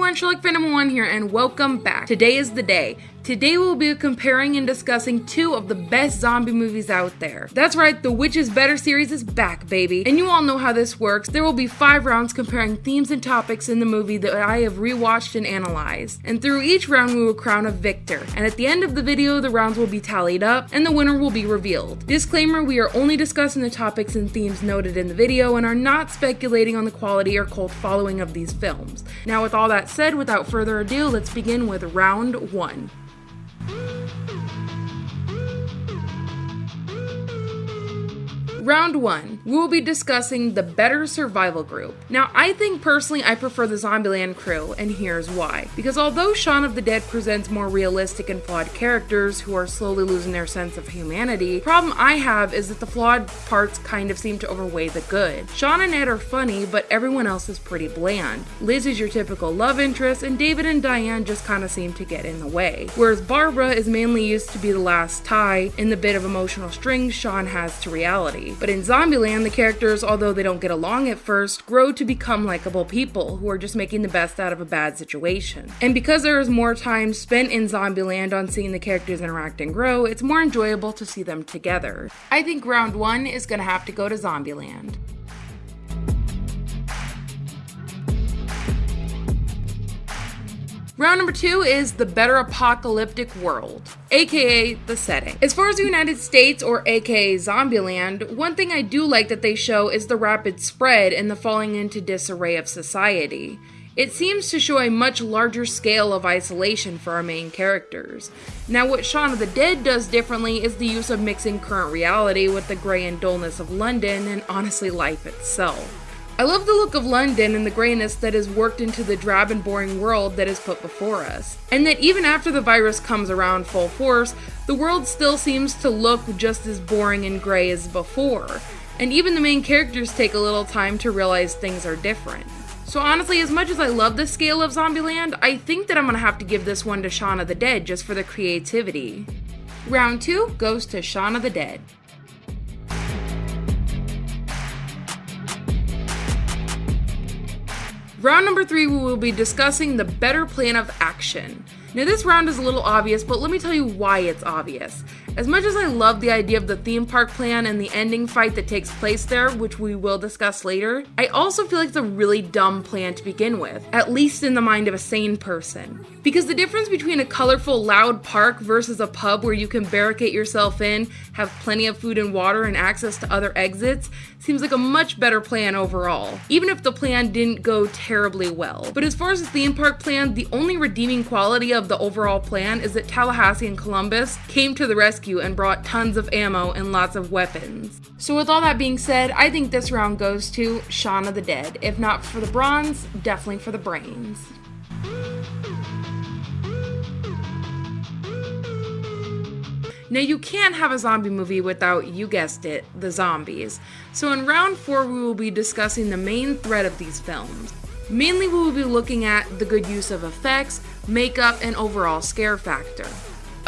everyone, Sherlock Phantom 1 here, and welcome back. Today is the day. Today we'll be comparing and discussing two of the best zombie movies out there. That's right, the Which is Better series is back, baby. And you all know how this works. There will be five rounds comparing themes and topics in the movie that I have rewatched and analyzed. And through each round we will crown a victor. And at the end of the video, the rounds will be tallied up and the winner will be revealed. Disclaimer, we are only discussing the topics and themes noted in the video and are not speculating on the quality or cult following of these films. Now with all that said, without further ado, let's begin with round one. Round 1, we will be discussing the Better Survival Group. Now, I think personally I prefer the Zombieland crew, and here's why. Because although Shaun of the Dead presents more realistic and flawed characters who are slowly losing their sense of humanity, the problem I have is that the flawed parts kind of seem to overweigh the good. Shaun and Ed are funny, but everyone else is pretty bland. Liz is your typical love interest, and David and Diane just kind of seem to get in the way. Whereas Barbara is mainly used to be the last tie in the bit of emotional strings Shaun has to reality. But in Zombieland, the characters, although they don't get along at first, grow to become likable people who are just making the best out of a bad situation. And because there is more time spent in Zombieland on seeing the characters interact and grow, it's more enjoyable to see them together. I think round one is gonna have to go to Zombieland. Round number two is the better apocalyptic world, aka the setting. As far as the United States or aka Zombieland, one thing I do like that they show is the rapid spread and the falling into disarray of society. It seems to show a much larger scale of isolation for our main characters. Now, what Shaun of the Dead does differently is the use of mixing current reality with the grey and dullness of London and honestly life itself. I love the look of London and the grayness that is worked into the drab and boring world that is put before us. And that even after the virus comes around full force, the world still seems to look just as boring and gray as before. And even the main characters take a little time to realize things are different. So honestly, as much as I love the scale of Zombieland, I think that I'm gonna have to give this one to Shaun of the Dead just for the creativity. Round 2 goes to Shaun of the Dead. Round number three, we will be discussing the better plan of action. Now, this round is a little obvious, but let me tell you why it's obvious. As much as I love the idea of the theme park plan and the ending fight that takes place there, which we will discuss later, I also feel like it's a really dumb plan to begin with, at least in the mind of a sane person. Because the difference between a colorful, loud park versus a pub where you can barricade yourself in, have plenty of food and water, and access to other exits seems like a much better plan overall, even if the plan didn't go terribly well. But as far as the theme park plan, the only redeeming quality of the overall plan is that Tallahassee and Columbus came to the rescue and brought tons of ammo and lots of weapons. So, with all that being said, I think this round goes to Shaun of the Dead. If not for the bronze, definitely for the brains. Now, you can't have a zombie movie without, you guessed it, the zombies. So, in round four, we will be discussing the main thread of these films. Mainly, we will be looking at the good use of effects, makeup, and overall scare factor.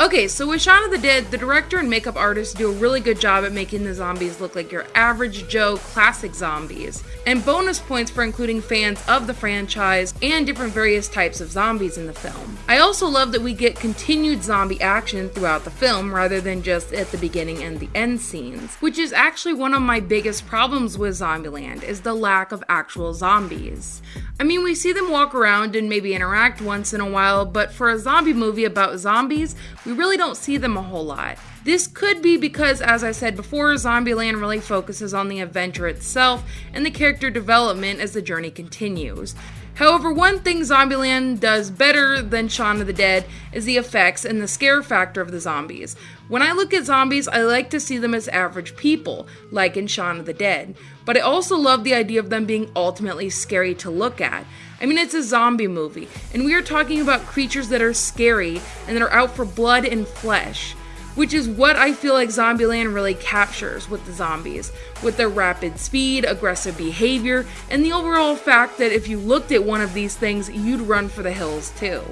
Okay, so with Shaun of the Dead, the director and makeup artist do a really good job at making the zombies look like your average Joe classic zombies, and bonus points for including fans of the franchise and different various types of zombies in the film. I also love that we get continued zombie action throughout the film rather than just at the beginning and the end scenes, which is actually one of my biggest problems with Zombieland is the lack of actual zombies. I mean, we see them walk around and maybe interact once in a while, but for a zombie movie about zombies, we really don't see them a whole lot. This could be because, as I said before, Zombieland really focuses on the adventure itself and the character development as the journey continues. However, one thing Zombieland does better than Shaun of the Dead is the effects and the scare factor of the zombies. When I look at zombies, I like to see them as average people, like in Shaun of the Dead. But I also love the idea of them being ultimately scary to look at. I mean, it's a zombie movie, and we are talking about creatures that are scary and that are out for blood and flesh which is what I feel like Zombieland really captures with the zombies, with their rapid speed, aggressive behavior, and the overall fact that if you looked at one of these things, you'd run for the hills too.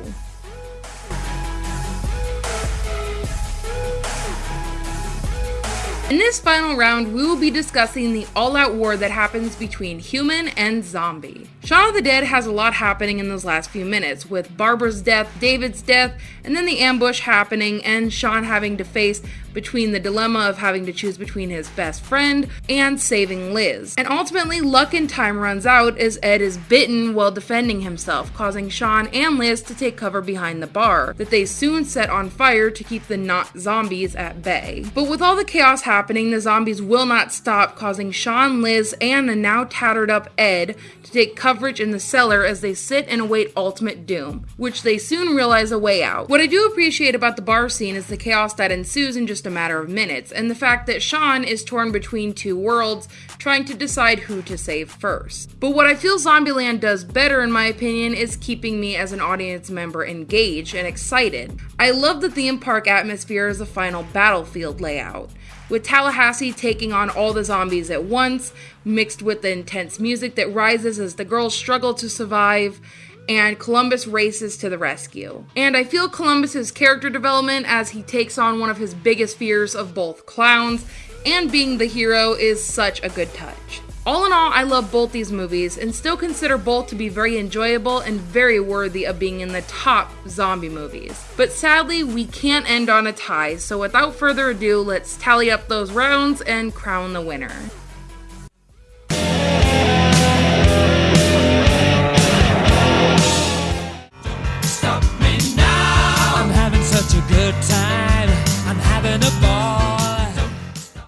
In this final round, we will be discussing the all out war that happens between human and zombie. Shaun of the Dead has a lot happening in those last few minutes, with Barbara's death, David's death, and then the ambush happening, and Shaun having to face between the dilemma of having to choose between his best friend and saving Liz. And ultimately, luck and time runs out as Ed is bitten while defending himself, causing Shaun and Liz to take cover behind the bar, that they soon set on fire to keep the not zombies at bay. But with all the chaos happening, the zombies will not stop, causing Shaun, Liz, and the now tattered up Ed to take coverage in the cellar as they sit and await ultimate doom, which they soon realize a way out. What I do appreciate about the bar scene is the chaos that ensues in just a matter of minutes, and the fact that Shaun is torn between two worlds, trying to decide who to save first. But what I feel Zombieland does better, in my opinion, is keeping me as an audience member engaged and excited. I love the theme park atmosphere as a final battlefield layout with Tallahassee taking on all the zombies at once, mixed with the intense music that rises as the girls struggle to survive and Columbus races to the rescue. And I feel Columbus's character development as he takes on one of his biggest fears of both clowns and being the hero is such a good touch. All in all, I love both these movies and still consider both to be very enjoyable and very worthy of being in the top zombie movies. But sadly, we can't end on a tie, so without further ado, let's tally up those rounds and crown the winner.